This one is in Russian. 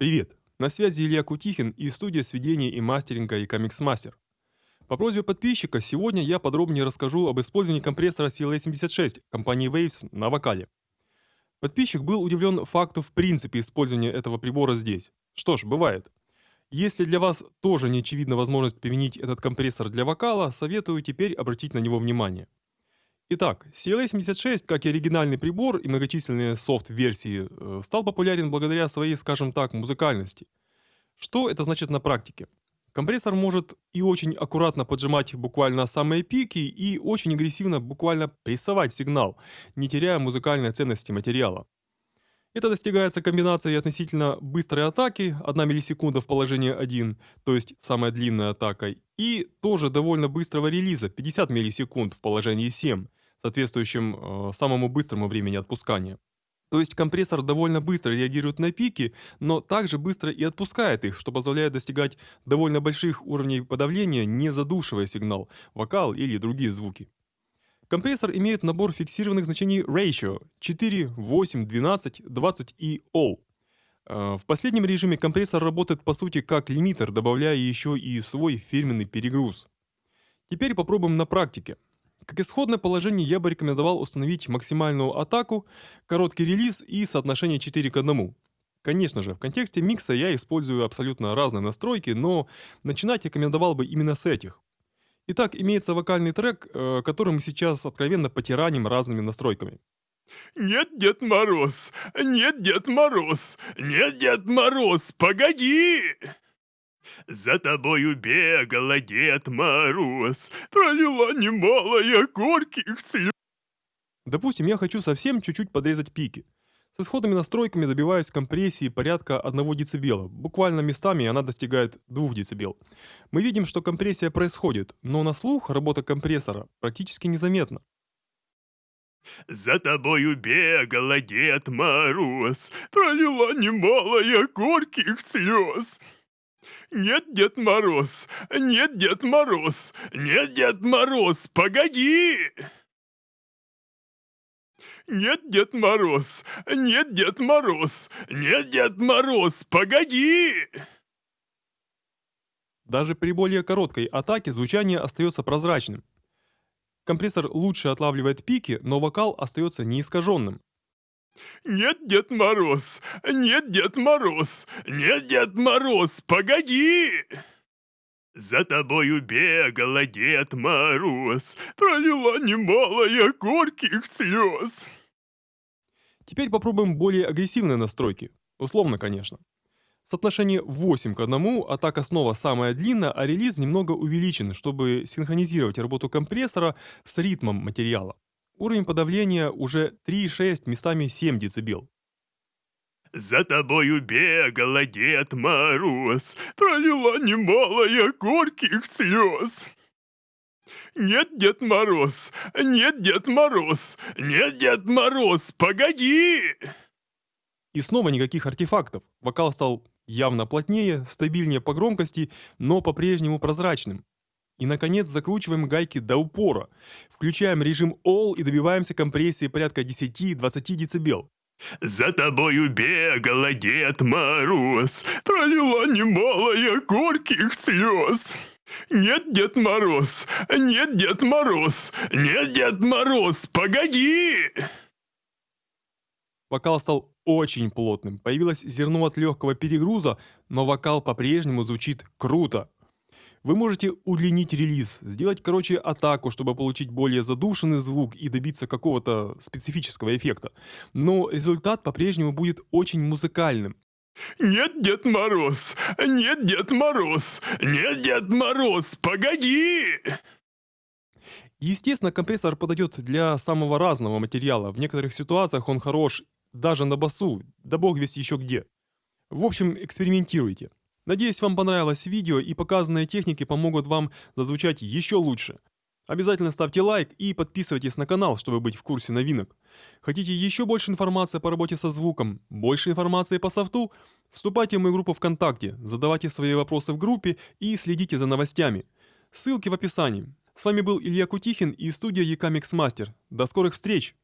Привет! На связи Илья Кутихин и студия сведения и мастеринга и Comics Master. По просьбе подписчика сегодня я подробнее расскажу об использовании компрессора CLA76 компании Waves на вокале. Подписчик был удивлен факту в принципе использования этого прибора здесь. Что ж, бывает. Если для вас тоже не очевидна возможность применить этот компрессор для вокала, советую теперь обратить на него внимание. Итак, CLA76, как и оригинальный прибор и многочисленные софт-версии, э, стал популярен благодаря своей, скажем так, музыкальности. Что это значит на практике? Компрессор может и очень аккуратно поджимать буквально самые пики, и очень агрессивно буквально прессовать сигнал, не теряя музыкальной ценности материала. Это достигается комбинацией относительно быстрой атаки, 1 миллисекунда в положении 1, то есть самая длинная атака, и тоже довольно быстрого релиза, 50 миллисекунд в положении 7, соответствующим э, самому быстрому времени отпускания. То есть компрессор довольно быстро реагирует на пики, но также быстро и отпускает их, что позволяет достигать довольно больших уровней подавления, не задушивая сигнал, вокал или другие звуки. Компрессор имеет набор фиксированных значений ratio 4, 8, 12, 20 и all. Э, в последнем режиме компрессор работает по сути как лимитер, добавляя еще и свой фирменный перегруз. Теперь попробуем на практике. Как исходное положение я бы рекомендовал установить максимальную атаку, короткий релиз и соотношение 4 к 1. Конечно же, в контексте микса я использую абсолютно разные настройки, но начинать рекомендовал бы именно с этих. Итак, имеется вокальный трек, э, который мы сейчас откровенно потираним разными настройками. Нет, Дед Мороз, нет, Дед Мороз, нет, Дед Мороз, погоди! За тобою бегала Дед Мороз, пролила немалая горьких слез. Допустим, я хочу совсем чуть-чуть подрезать пики. С исходными настройками добиваюсь компрессии порядка 1 дБ. Буквально местами она достигает 2 дБ. Мы видим, что компрессия происходит, но на слух работа компрессора практически незаметна. За тобою бегала Дед Мороз, пролила немалая горьких слез. Нет, Дед Мороз, нет, Дед Мороз, нет, Дед Мороз, погоди! Нет, Дед Мороз, нет, Дед Мороз, нет, Дед Мороз, погоди! Даже при более короткой атаке звучание остается прозрачным. Компрессор лучше отлавливает пики, но вокал остается неискаженным. Нет, Дед Мороз, нет, Дед Мороз, нет, Дед Мороз, погоди! За тобою бегала Дед Мороз, пролила немалая горьких слез. Теперь попробуем более агрессивные настройки. Условно, конечно. Соотношение 8 к 1, атака снова самая длинная, а релиз немного увеличен, чтобы синхронизировать работу компрессора с ритмом материала. Уровень подавления уже 3,6, местами 7 дБ. За тобою бегала Дед Мороз, пролила немалая горьких слез. Нет, Дед Мороз, нет, Дед Мороз, нет, Дед Мороз, погоди! И снова никаких артефактов. Вокал стал явно плотнее, стабильнее по громкости, но по-прежнему прозрачным. И, наконец, закручиваем гайки до упора. Включаем режим All и добиваемся компрессии порядка 10-20 дБ. За тобою бегала Дед Мороз, пролила немалая горьких слез. Нет, Дед Мороз, нет, Дед Мороз, нет, Дед Мороз, погоди! Вокал стал очень плотным, появилось зерно от легкого перегруза, но вокал по-прежнему звучит круто. Вы можете удлинить релиз, сделать короче атаку, чтобы получить более задушенный звук и добиться какого-то специфического эффекта. Но результат по-прежнему будет очень музыкальным. Нет, Дед Мороз, нет, Дед Мороз, нет, Дед Мороз, погоди! Естественно, компрессор подойдет для самого разного материала. В некоторых ситуациях он хорош даже на басу, да бог весть еще где. В общем, экспериментируйте. Надеюсь, вам понравилось видео и показанные техники помогут вам зазвучать еще лучше. Обязательно ставьте лайк и подписывайтесь на канал, чтобы быть в курсе новинок. Хотите еще больше информации по работе со звуком, больше информации по софту? Вступайте в мою группу ВКонтакте, задавайте свои вопросы в группе и следите за новостями. Ссылки в описании. С вами был Илья Кутихин и студия Якамикс Мастер. До скорых встреч!